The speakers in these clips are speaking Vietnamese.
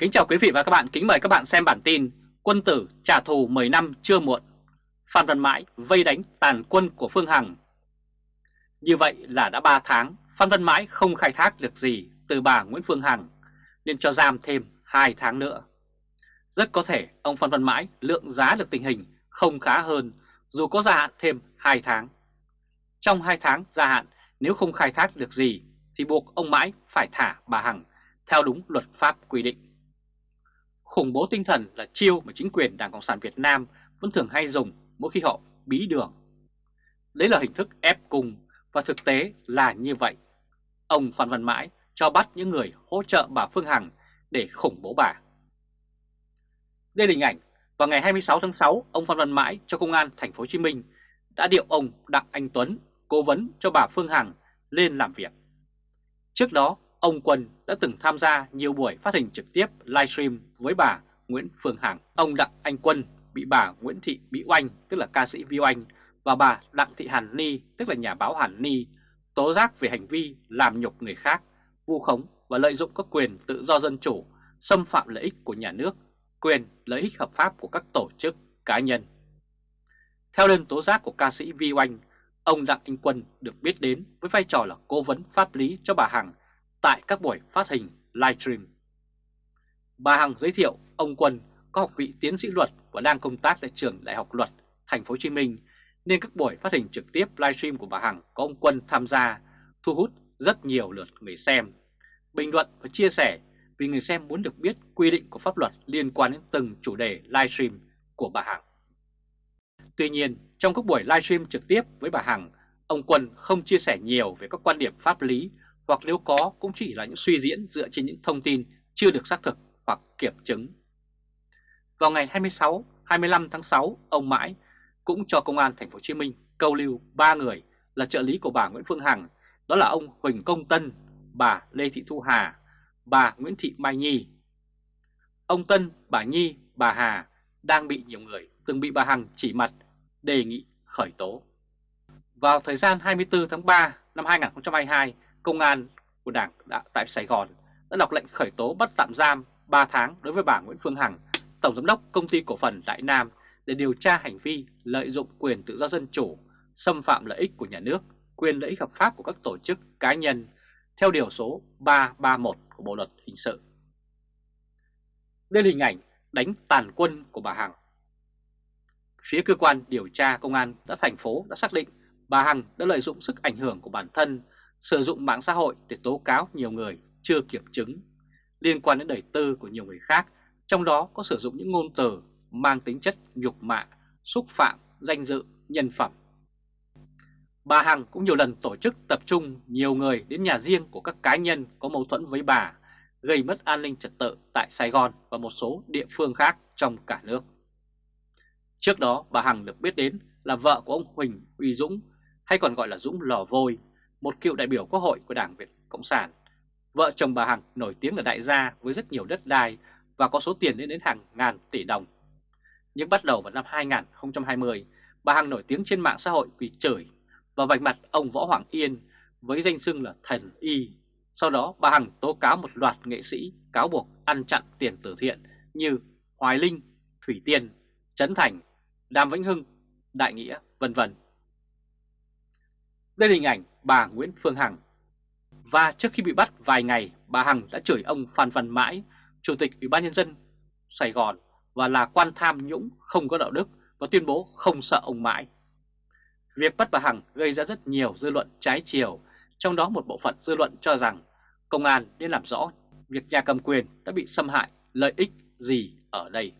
Kính chào quý vị và các bạn, kính mời các bạn xem bản tin Quân tử trả thù 10 năm chưa muộn. Phan Văn Mãi vây đánh tàn quân của Phương Hằng. Như vậy là đã 3 tháng Phan Văn Mãi không khai thác được gì từ bà Nguyễn Phương Hằng Nên cho giam thêm 2 tháng nữa. Rất có thể ông Phan Văn Mãi lượng giá được tình hình không khá hơn Dù có gia hạn thêm 2 tháng. Trong 2 tháng gia hạn nếu không khai thác được gì Thì buộc ông Mãi phải thả bà Hằng theo đúng luật pháp quy định. Khủng bố tinh thần là chiêu mà chính quyền Đảng Cộng sản Việt Nam vẫn thường hay dùng mỗi khi họ bí đường. Đấy là hình thức ép cung và thực tế là như vậy. Ông Phan Văn Mãi cho bắt những người hỗ trợ bà Phương Hằng để khủng bố bà. Đây là hình ảnh vào ngày 26 tháng 6, ông Phan Văn Mãi cho công an thành phố Hồ Chí Minh đã điệu ông Đặng Anh Tuấn, cố vấn cho bà Phương Hằng lên làm việc. Trước đó, Ông Quân đã từng tham gia nhiều buổi phát hình trực tiếp livestream với bà Nguyễn Phương Hằng. Ông Đặng Anh Quân bị bà Nguyễn Thị Mỹ Oanh, tức là ca sĩ Vi Oanh, và bà Đặng Thị Hàn Ni, tức là nhà báo Hàn Ni, tố giác về hành vi làm nhục người khác, vu khống và lợi dụng các quyền tự do dân chủ, xâm phạm lợi ích của nhà nước, quyền lợi ích hợp pháp của các tổ chức, cá nhân. Theo đơn tố giác của ca sĩ Vi Oanh, ông Đặng Anh Quân được biết đến với vai trò là cố vấn pháp lý cho bà Hằng tại các buổi phát hình livestream. Bà Hằng giới thiệu ông Quân có học vị tiến sĩ luật và đang công tác tại trường Đại học Luật Thành phố Hồ Chí Minh nên các buổi phát hình trực tiếp livestream của bà Hằng có ông Quân tham gia thu hút rất nhiều lượt người xem, bình luận và chia sẻ vì người xem muốn được biết quy định của pháp luật liên quan đến từng chủ đề livestream của bà Hằng. Tuy nhiên, trong các buổi livestream trực tiếp với bà Hằng, ông Quân không chia sẻ nhiều về các quan điểm pháp lý hoặc nếu có cũng chỉ là những suy diễn dựa trên những thông tin chưa được xác thực hoặc kiểm chứng. Vào ngày 26, 25 tháng 6, ông Mãi cũng cho công an thành phố Hồ Chí Minh câu lưu ba người là trợ lý của bà Nguyễn Phương Hằng, đó là ông Huỳnh Công Tân, bà Lê Thị Thu Hà, bà Nguyễn Thị Mai Nhi. Ông Tân, bà Nhi, bà Hà đang bị nhiều người từng bị bà Hằng chỉ mặt đề nghị khởi tố. Vào thời gian 24 tháng 3 năm 2022, Công an của Đảng đã, tại Sài Gòn đã đọc lệnh khởi tố bắt tạm giam 3 tháng đối với bà Nguyễn Phương Hằng, Tổng Giám đốc Công ty Cổ phần Đại Nam để điều tra hành vi lợi dụng quyền tự do dân chủ, xâm phạm lợi ích của nhà nước, quyền lợi ích hợp pháp của các tổ chức cá nhân theo điều số 331 của Bộ Luật Hình sự. Đây là hình ảnh đánh tàn quân của bà Hằng. Phía cơ quan điều tra công an đã thành phố đã xác định bà Hằng đã lợi dụng sức ảnh hưởng của bản thân sử dụng mạng xã hội để tố cáo nhiều người chưa kiểm chứng liên quan đến đời tư của nhiều người khác, trong đó có sử dụng những ngôn từ mang tính chất nhục mạ, xúc phạm, danh dự, nhân phẩm. Bà Hằng cũng nhiều lần tổ chức tập trung nhiều người đến nhà riêng của các cá nhân có mâu thuẫn với bà, gây mất an ninh trật tự tại Sài Gòn và một số địa phương khác trong cả nước. Trước đó, bà Hằng được biết đến là vợ của ông Huỳnh Uy Dũng, hay còn gọi là Dũng Lò Vôi, một cựu đại biểu quốc hội của Đảng Việt Cộng sản. Vợ chồng bà Hằng nổi tiếng là đại gia với rất nhiều đất đai và có số tiền lên đến hàng ngàn tỷ đồng. Nhưng bắt đầu vào năm 2020, bà Hằng nổi tiếng trên mạng xã hội vì chửi và vạch mặt ông Võ Hoàng Yên với danh xưng là thần y. Sau đó bà Hằng tố cáo một loạt nghệ sĩ cáo buộc ăn chặn tiền từ thiện như Hoài Linh, Thủy Tiên, Trấn Thành, Đàm Vĩnh Hưng, Đại Nghĩa, vân vân. Đây là hình ảnh bà Nguyễn Phương Hằng. Và trước khi bị bắt vài ngày, bà Hằng đã chửi ông Phan Văn Mãi, Chủ tịch Ủy ban Nhân dân Sài Gòn và là quan tham nhũng không có đạo đức và tuyên bố không sợ ông Mãi. Việc bắt bà Hằng gây ra rất nhiều dư luận trái chiều, trong đó một bộ phận dư luận cho rằng công an nên làm rõ việc nhà cầm quyền đã bị xâm hại lợi ích gì ở đây.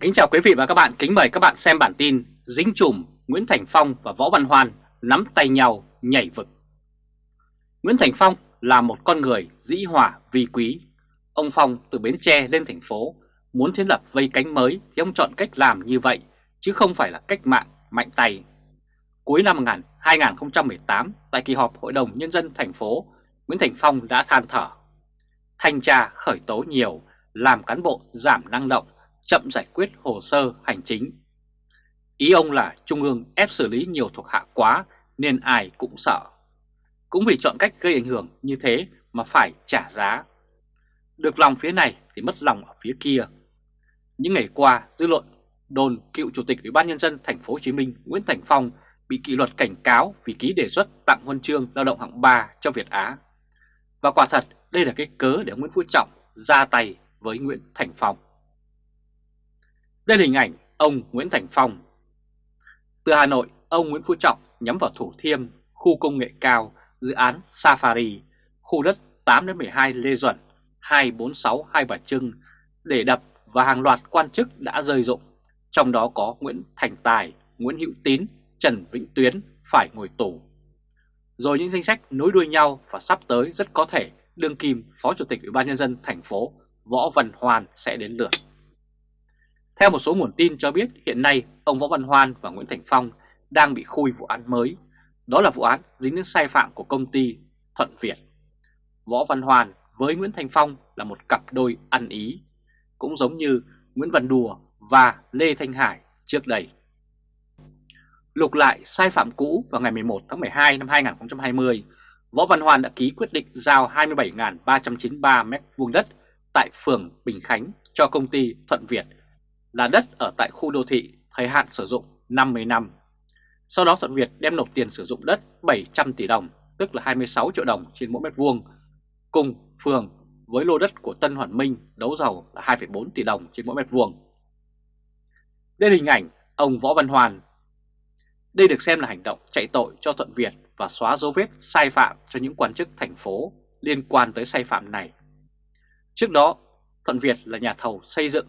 Kính chào quý vị và các bạn, kính mời các bạn xem bản tin Dính chùm Nguyễn Thành Phong và Võ Văn Hoan nắm tay nhau nhảy vực. Nguyễn Thành Phong là một con người dĩ hòa vi quý. Ông Phong từ Bến Tre lên thành phố, muốn thiết lập vây cánh mới thì ông chọn cách làm như vậy, chứ không phải là cách mạng mạnh tay. Cuối năm 2018, tại kỳ họp Hội đồng Nhân dân thành phố, Nguyễn Thành Phong đã than thở. Thanh tra khởi tố nhiều, làm cán bộ giảm năng động, chậm giải quyết hồ sơ hành chính Ý ông là Trung ương ép xử lý nhiều thuộc hạ quá nên ai cũng sợ. Cũng vì chọn cách gây ảnh hưởng như thế mà phải trả giá. được lòng phía này thì mất lòng ở phía kia. Những ngày qua, dư luận đồn cựu chủ tịch Ủy ban nhân dân thành phố Hồ Chí Minh Nguyễn Thành Phong bị kỷ luật cảnh cáo vì ký đề xuất tặng huân chương lao động hạng 3 cho Việt Á. Và quả thật, đây là cái cớ để Nguyễn Phú Trọng ra tay với Nguyễn Thành Phong. Đây là hình ảnh ông Nguyễn Thành Phong. Từ Hà Nội, ông Nguyễn Phú Trọng nhắm vào Thủ Thiêm, khu công nghệ cao, dự án Safari, khu đất 8-12 Lê Duẩn, 246 Hai Bà Trưng để đập và hàng loạt quan chức đã rơi rụng, trong đó có Nguyễn Thành Tài, Nguyễn Hữu Tín, Trần Vĩnh Tuyến phải ngồi tù. Rồi những danh sách nối đuôi nhau và sắp tới rất có thể đương kim Phó Chủ tịch Ủy ban Nhân dân thành phố Võ Văn Hoan sẽ đến lượt. Theo một số nguồn tin cho biết hiện nay ông Võ Văn Hoan và Nguyễn Thành Phong đang bị khui vụ án mới. Đó là vụ án dính đến sai phạm của công ty Thuận Việt. Võ Văn Hoan với Nguyễn Thành Phong là một cặp đôi ăn ý, cũng giống như Nguyễn Văn Đùa và Lê Thanh Hải trước đây. Lục lại sai phạm cũ vào ngày 11 tháng 12 năm 2020, Võ Văn Hoan đã ký quyết định giao 27.393 m vuông đất tại phường Bình Khánh cho công ty Thuận Việt là đất ở tại khu đô thị thời hạn sử dụng 50 năm. Sau đó Thuận Việt đem nộp tiền sử dụng đất 700 tỷ đồng, tức là 26 triệu đồng trên mỗi mét vuông, cùng phường với lô đất của Tân Hoàn Minh đấu thầu là 2,4 tỷ đồng trên mỗi mét vuông. Đây là hình ảnh ông Võ Văn Hoàn. Đây được xem là hành động chạy tội cho Thuận Việt và xóa dấu vết sai phạm cho những quan chức thành phố liên quan tới sai phạm này. Trước đó, Thuận Việt là nhà thầu xây dựng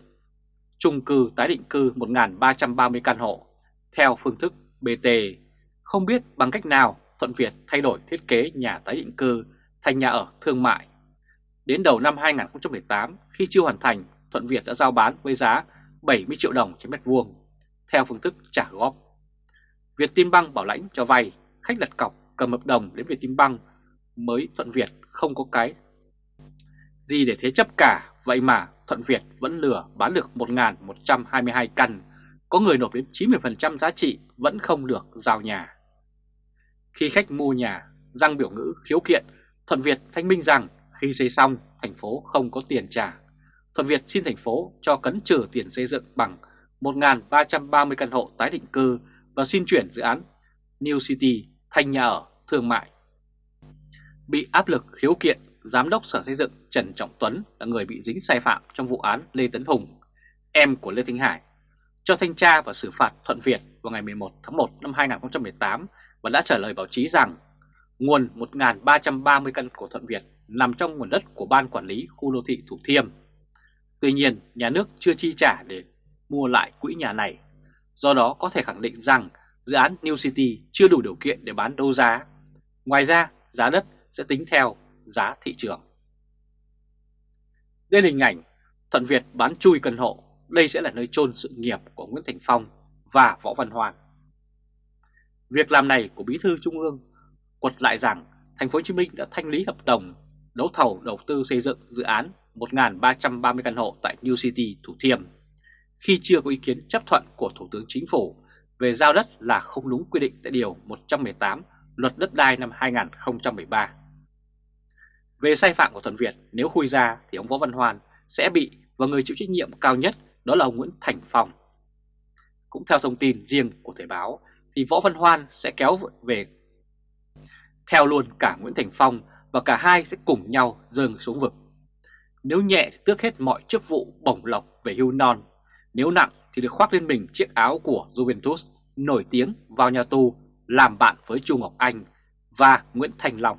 chung cư tái định cư 1.330 căn hộ theo phương thức BT. Không biết bằng cách nào Thuận Việt thay đổi thiết kế nhà tái định cư thành nhà ở thương mại. Đến đầu năm 2018, khi chưa hoàn thành, Thuận Việt đã giao bán với giá 70 triệu đồng trên mét vuông, theo phương thức trả góp. Việt Tim Băng bảo lãnh cho vay, khách đặt cọc cầm hợp đồng đến Việt Tim Băng mới Thuận Việt không có cái gì để thế chấp cả, vậy mà Thuận Việt vẫn lừa bán được 1.122 căn, có người nộp đến 90% giá trị vẫn không được giao nhà. Khi khách mua nhà, răng biểu ngữ khiếu kiện, Thuận Việt thanh minh rằng khi xây xong thành phố không có tiền trả. Thuận Việt xin thành phố cho cấn trừ tiền xây dựng bằng 1.330 căn hộ tái định cư và xin chuyển dự án New City thành nhà ở thương mại. Bị áp lực khiếu kiện, Giám đốc Sở Xây dựng Trần Trọng Tuấn là người bị dính sai phạm trong vụ án Lê Tấn Hùng, em của Lê Thanh Hải, cho thanh tra và xử phạt Thuận Việt vào ngày 11 tháng 1 năm 2018 và đã trả lời báo chí rằng nguồn 1.330 căn của Thuận Việt nằm trong nguồn đất của Ban Quản lý Khu Đô thị Thủ Thiêm. Tuy nhiên, nhà nước chưa chi trả để mua lại quỹ nhà này. Do đó có thể khẳng định rằng dự án New City chưa đủ điều kiện để bán đấu giá. Ngoài ra, giá đất sẽ tính theo giá thị trường. Đây là hình ảnh Thuận Việt bán chui căn hộ, đây sẽ là nơi chôn sự nghiệp của Nguyễn Thành Phong và Võ Văn Hoàng. Việc làm này của Bí thư Trung ương quật lại rằng thành phố Hồ Chí Minh đã thanh lý hợp đồng đấu thầu đầu tư xây dựng dự án 1.330 căn hộ tại New City, Thủ Thiêm khi chưa có ý kiến chấp thuận của Thủ tướng Chính phủ về giao đất là không đúng quy định tại Điều 118 Luật Đất đai năm 2013. Về sai phạm của Thuận Việt, nếu khui ra thì ông Võ Văn Hoan sẽ bị và người chịu trách nhiệm cao nhất đó là ông Nguyễn Thành Phong. Cũng theo thông tin riêng của Thời báo thì Võ Văn Hoan sẽ kéo về theo luôn cả Nguyễn Thành Phong và cả hai sẽ cùng nhau dâng xuống vực. Nếu nhẹ thì tước hết mọi chức vụ bổng lộc về hưu non, nếu nặng thì được khoác lên mình chiếc áo của Juventus nổi tiếng vào nhà tù làm bạn với Chu Ngọc Anh và Nguyễn Thành Long.